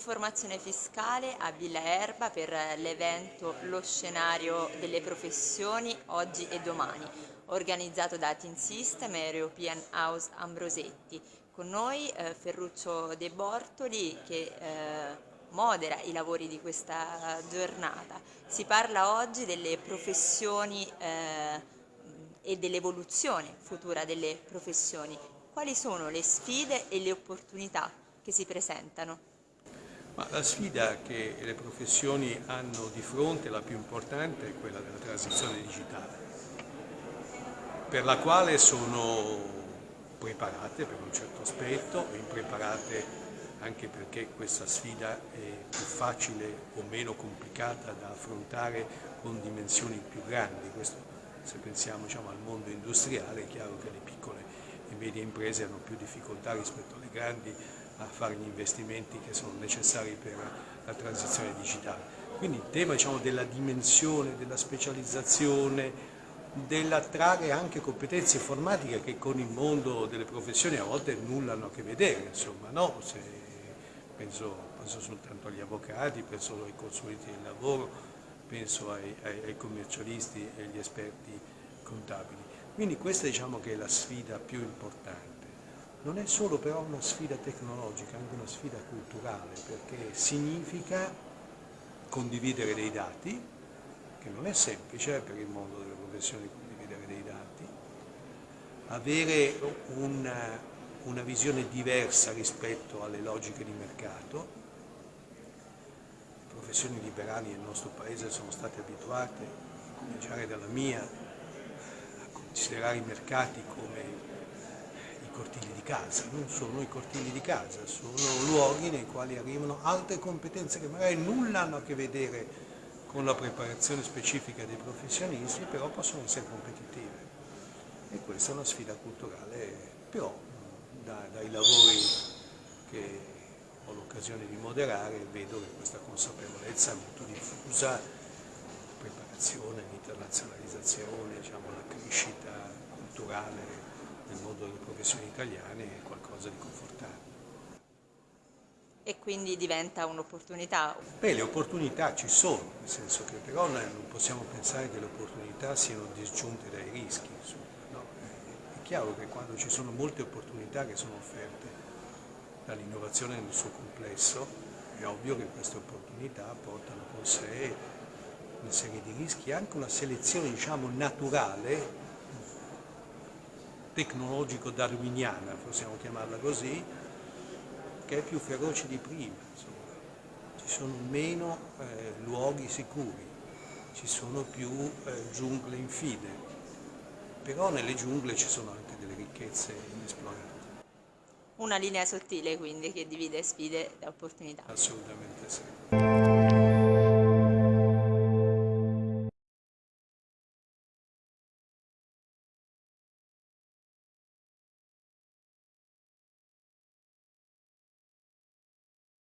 informazione fiscale a Villa Erba per l'evento Lo scenario delle professioni oggi e domani, organizzato da Team System e European House Ambrosetti. Con noi eh, Ferruccio De Bortoli che eh, modera i lavori di questa giornata. Si parla oggi delle professioni eh, e dell'evoluzione futura delle professioni. Quali sono le sfide e le opportunità che si presentano? Ma la sfida che le professioni hanno di fronte, la più importante, è quella della transizione digitale, per la quale sono preparate per un certo aspetto, impreparate anche perché questa sfida è più facile o meno complicata da affrontare con dimensioni più grandi. Questo, se pensiamo diciamo, al mondo industriale è chiaro che le piccole e medie imprese hanno più difficoltà rispetto alle grandi a fare gli investimenti che sono necessari per la transizione digitale. Quindi il tema diciamo, della dimensione, della specializzazione, dell'attrarre anche competenze informatiche che con il mondo delle professioni a volte nulla hanno a che vedere, insomma, no? Se penso, penso, soltanto agli avvocati, penso ai consulenti del lavoro, penso ai, ai, ai commercialisti e agli esperti contabili. Quindi questa diciamo che è la sfida più importante. Non è solo però una sfida tecnologica, è anche una sfida culturale, perché significa condividere dei dati, che non è semplice per il mondo delle professioni condividere dei dati, avere una, una visione diversa rispetto alle logiche di mercato. Le professioni liberali nel nostro paese sono state abituate, a cominciare dalla mia, a considerare i mercati come cortili di casa, non sono i cortili di casa, sono luoghi nei quali arrivano altre competenze che magari nulla hanno a che vedere con la preparazione specifica dei professionisti, però possono essere competitive. E questa è una sfida culturale, però da, dai lavori che ho l'occasione di moderare vedo che questa consapevolezza è molto diffusa, la preparazione, l'internazionalizzazione, diciamo, la crescita culturale mondo delle professioni italiane è qualcosa di confortante. E quindi diventa un'opportunità? Beh, le opportunità ci sono, nel senso che però non possiamo pensare che le opportunità siano disgiunte dai rischi. No? È chiaro che quando ci sono molte opportunità che sono offerte dall'innovazione nel suo complesso, è ovvio che queste opportunità portano con sé una serie di rischi, anche una selezione diciamo, naturale tecnologico-darwiniana, possiamo chiamarla così, che è più feroce di prima. Insomma. Ci sono meno eh, luoghi sicuri, ci sono più eh, giungle infide, però nelle giungle ci sono anche delle ricchezze inesplorate. Una linea sottile quindi che divide sfide e opportunità. Assolutamente sì.